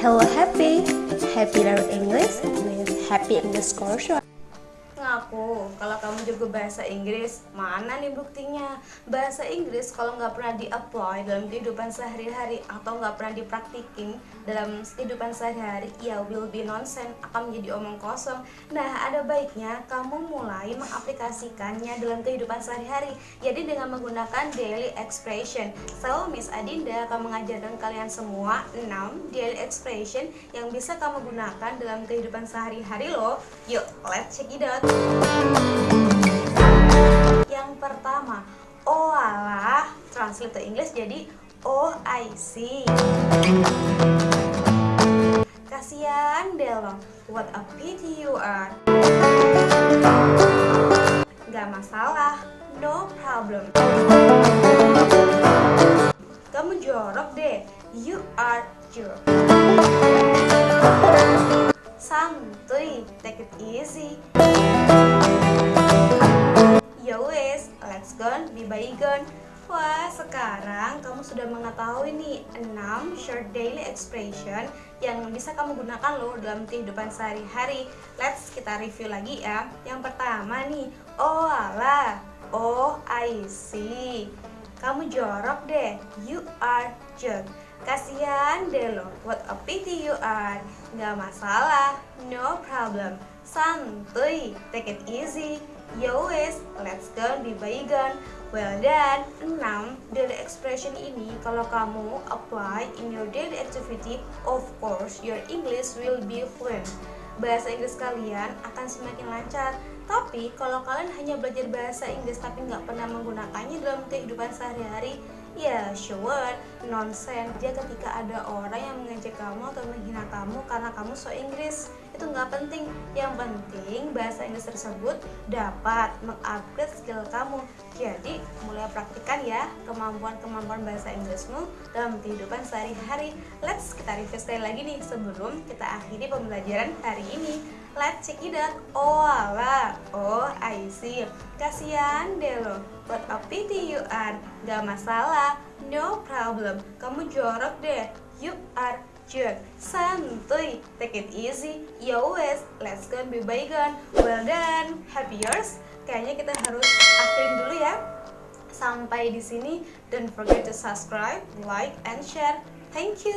Hello Happy, Happy Learn English with Happy English Course. Ngaku, kalau kamu jago bahasa Inggris, mana nih buktinya? Bahasa Inggris kalau nggak pernah di-apply dalam kehidupan sehari-hari atau nggak pernah dipraktikin dalam kehidupan sehari-hari, ya will be nonsense, akan menjadi omong kosong. Nah, ada baiknya kamu mulai mengaplikasikannya dalam kehidupan sehari-hari, jadi dengan menggunakan daily expression. So, Miss Adinda akan mengajarkan kalian semua 6 daily expression yang bisa kamu gunakan dalam kehidupan sehari-hari loh. Yuk, let's check it out. Yang pertama, oh alah, translate to English jadi oh I see. Kasihan Delo, what a pity you are. Gak masalah, no problem. Kamu jorok deh, you are jerk. Take it easy. Ya wes, let's go, be bygone. Wah, sekarang kamu sudah mengetahui nih 6 short daily expression yang bisa kamu gunakan loh dalam kehidupan sehari-hari. Let's kita review lagi ya. Yang pertama nih, oh ala, oh I see. Kamu jorok deh, you are jerk. Kasihan deh lo, what a pity you are. Gak masalah, no problem. Santuy, take it easy. Yo wes, let's go be bygone Well done, 6 daily expression ini kalau kamu apply in your daily activity Of course, your English will be fluent Bahasa Inggris kalian akan semakin lancar. Tapi kalau kalian hanya belajar bahasa Inggris tapi nggak pernah menggunakannya dalam kehidupan sehari-hari Ya, sure, nonsense. Dia ketika ada orang yang mengejek kamu atau menghina kamu karena kamu so Inggris Itu nggak penting, yang penting bahasa Inggris tersebut dapat mengupgrade skill kamu. Jadi, mulai praktikan ya kemampuan-kemampuan bahasa Inggrismu dalam kehidupan sehari-hari Let's kita review sekali lagi nih sebelum kita akhiri pembelajaran hari ini Let's check it out. Oh ala, oh I see. Kasihan deh lo. What a pity you are. Gak masalah, no problem. Kamu jorok deh. You are jerk. Santuy, take it easy. Yo wes, let's go be bygone. Well done, happy yours. Kayaknya kita harus akhirin dulu ya. Sampai di sini. Don't forget to subscribe, like, and share. Thank you.